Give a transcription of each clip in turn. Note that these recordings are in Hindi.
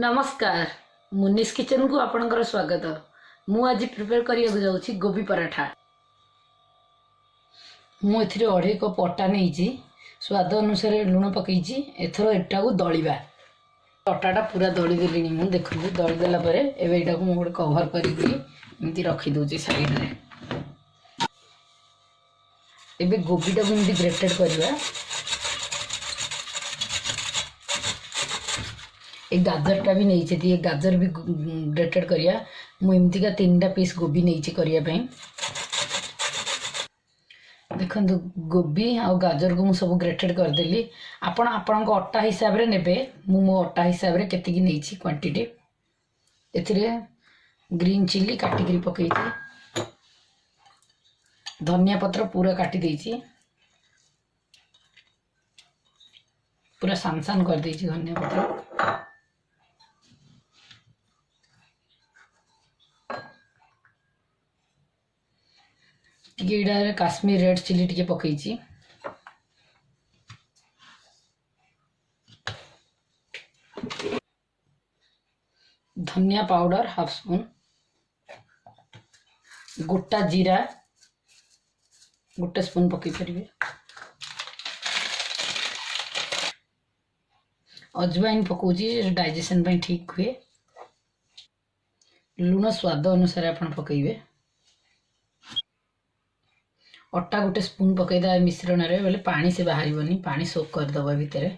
नमस्कार मुनिस किचन को आपण स्वागत मुझे प्रिपेयर करने जा गोभी पराठा मुझे अढ़े कप अटा नहीं स्वाद अनुसार लुण पकई एथर एटा को दलवा अटाटा पूरा दड़ी दे देख दड़ी देलापर एटा को मुझे कभर कर रखिदे सैड में एबे गोभीटा को ग्रेटेड करवा ये गाजर टा भी नहीं चाहिए गाजर भी ग्रेटेड करिया मुमतिका तीन टा पीस गोभी नहींचे करिया देखु गोभी आ गाजर को सब ग्रेटेड करदे आपड़ आपण अटा हिसाब से ने मो अटा हिसाब से कैसे क्वांटीटी ए ग्रीन चिल्ली काटिक पक धनिया पत्र पूरा काटि पूरा सांसान कर धनिया पत्र ये काश्मीर रेड चिली टी पक धनिया पाउडर हाफ स्पून गोटा जीरा गोटे स्पून पकईपरिवे अजवाइन पकोजी डाइजेसन ठीक हुए लुण स्वाद अनुसार आप पकईबे ଅଟା ଗୋଟେ ସ୍ପୁନ୍ ପକେଇଦେବା ମିଶ୍ରଣରେ ବୋଲେ ପାଣି ସେ ବାହାରିବନି ପାଣି ସୋକ୍ କରିଦେବ ଭିତରେ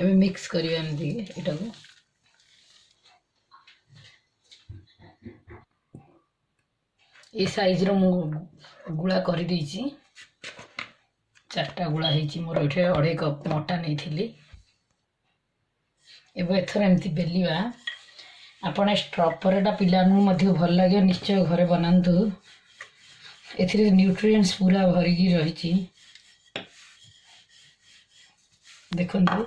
ଏବେ ମିକ୍ସ କରିବା ଏମିତି ଏଇଟାକୁ ଏ ସାଇଜ୍ର ମୁଁ ଗୁଳା କରିଦେଇଛି ଚାରିଟା ଗୁଳା ହେଇଛି ମୋର ଏଠି ଅଢ଼େଇ କପ୍ ଅଟା ନେଇଥିଲି ଏବେ ଏଥର ଏମିତି ବେଲିବା ଆପଣ ଷ୍ଟ୍ରପର୍ଟା ପିଲାମାନଙ୍କୁ ମଧ୍ୟ ଭଲ ଲାଗିବ ନିଶ୍ଚୟ ଘରେ ବନାନ୍ତୁ ଏଥିରେ ନ୍ୟୁଟ୍ରିଏଣ୍ଟସ୍ ପୁରା ଭରିକି ରହିଛି ଦେଖନ୍ତୁ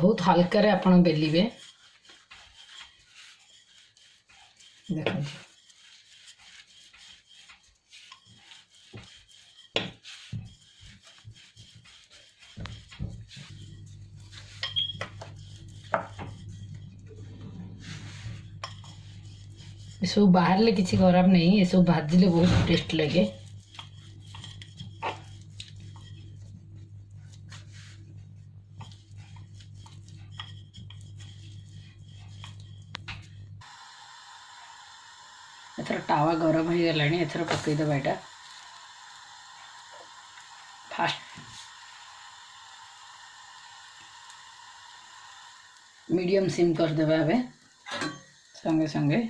ବହୁତ ହାଲକାରେ ଆପଣ ବେଲିବେ सब बाहर किसी खराब नहीं ये सब भाजले बहुत टेस्ट लगे एथर टावा गरम हो गला एथर पकईदबा तो यहाँ फास्ट मीडियम सिम करदे संगे संगे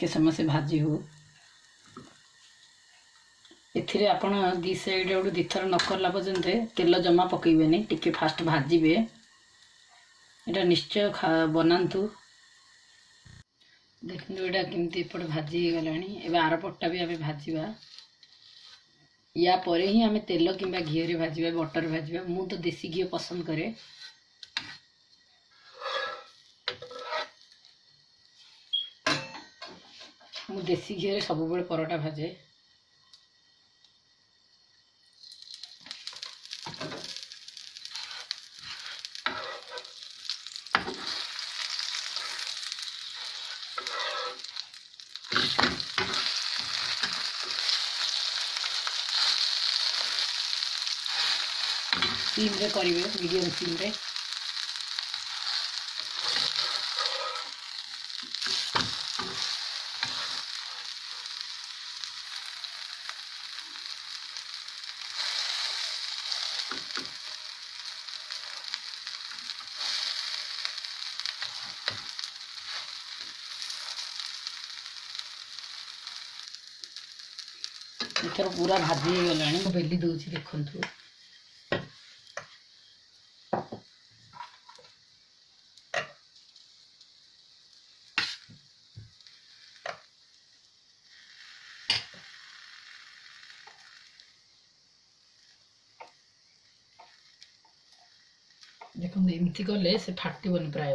टे समय से भाजी हो ए सैड आड़ दी थर नक पर्यटन तेल जमा पकईबे टे फास्ट भाजबे यहाँ निश्चय बनातु देखो यहाँ कमी एपट भाजी गला भी आम भाजवा या ही आम तेल कि घी भाजवा बटर भाजवा मुझे देसी घी पसंद कै ମୁଁ ଦେଶୀ ଘିଅରେ ସବୁବେଳେ ପରଟା ଭାଜେ ସିମ୍ରେ କରିବେ ମିଡ଼ିୟମ୍ ସିମ୍ରେ ଏଥର ପୁରା ଭାଜି ହେଇଗଲାଣି ମୁଁ ବେଲି ଦେଉଛି ଦେଖନ୍ତୁ ଦେଖନ୍ତୁ ଏମିତି କଲେ ସେ ଫାଟିବନି ପ୍ରାୟ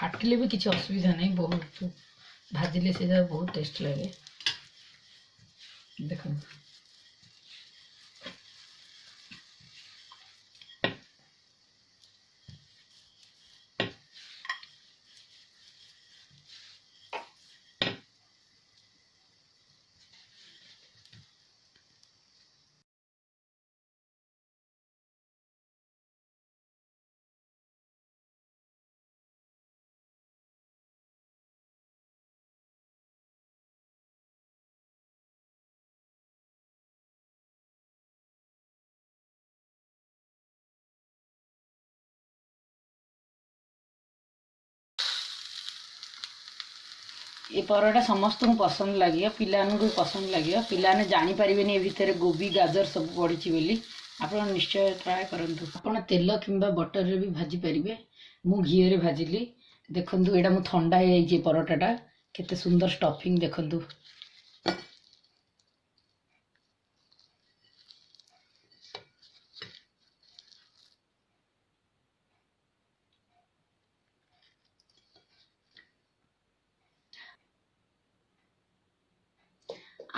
ফাটিলে ବି କିଛି ଅସୁବିଧା ନାହିଁ ବହୁତ ଭାଜିଲେ ସେଇଟା ବହୁତ ଟେଷ୍ଟ ଲାଗେ ଦେଖନ୍ତୁ ଏ ପରଟା ସମସ୍ତଙ୍କୁ ପସନ୍ଦ ଲାଗିବ ପିଲାମାନଙ୍କୁ ବି ପସନ୍ଦ ଲାଗିବ ପିଲାମାନେ ଜାଣିପାରିବେନି ଏ ଭିତରେ ଗୋବି ଗାଜର ସବୁ ପଡ଼ିଛି ବୋଲି ଆପଣ ନିଶ୍ଚୟ ଟ୍ରାଏ କରନ୍ତୁ ଆପଣ ତେଲ କିମ୍ବା ବଟରରେ ବି ଭାଜିପାରିବେ ମୁଁ ଘିଅରେ ଭାଜିଲି ଦେଖନ୍ତୁ ଏଇଟା ମୁଁ ଥଣ୍ଡା ହେଇଯାଇଛି ଏ ପରଟାଟା କେତେ ସୁନ୍ଦର ଷ୍ଟଫିଂ ଦେଖନ୍ତୁ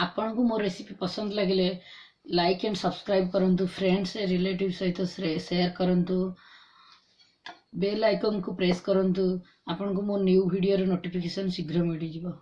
ଆପଣଙ୍କୁ ମୋ ରେସିପି ପସନ୍ଦ ଲାଗିଲେ ଲାଇକ୍ ଆଣ୍ଡ ସବସ୍କ୍ରାଇବ୍ କରନ୍ତୁ ଫ୍ରେଣ୍ଡସ୍ ରିଲେଟିଭ୍ ସହିତ ସେୟାର କରନ୍ତୁ ବେଲ୍ ଆଇକନ୍କୁ ପ୍ରେସ୍ କରନ୍ତୁ ଆପଣଙ୍କୁ ମୋ ନ୍ୟୁ ଭିଡ଼ିଓର ନୋଟିଫିକେସନ୍ ଶୀଘ୍ର ମିଳିଯିବ